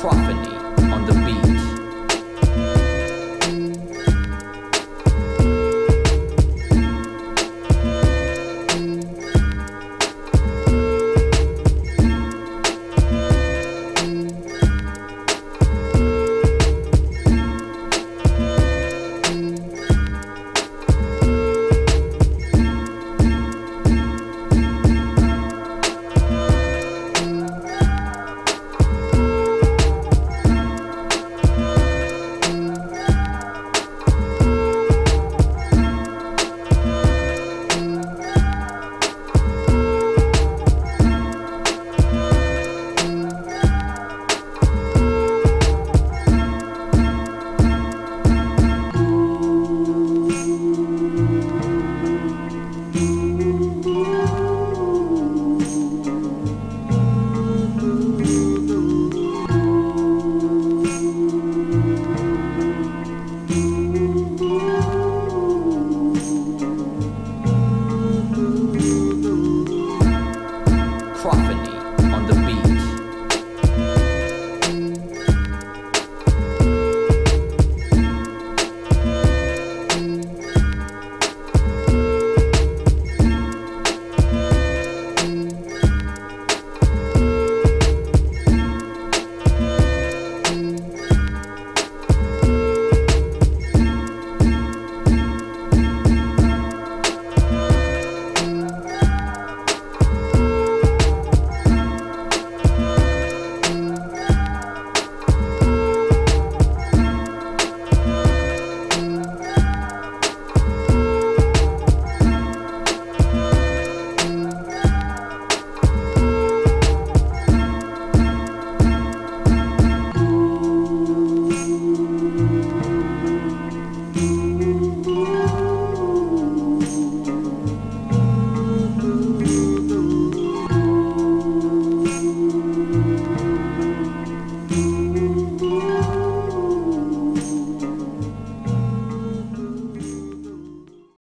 Profit.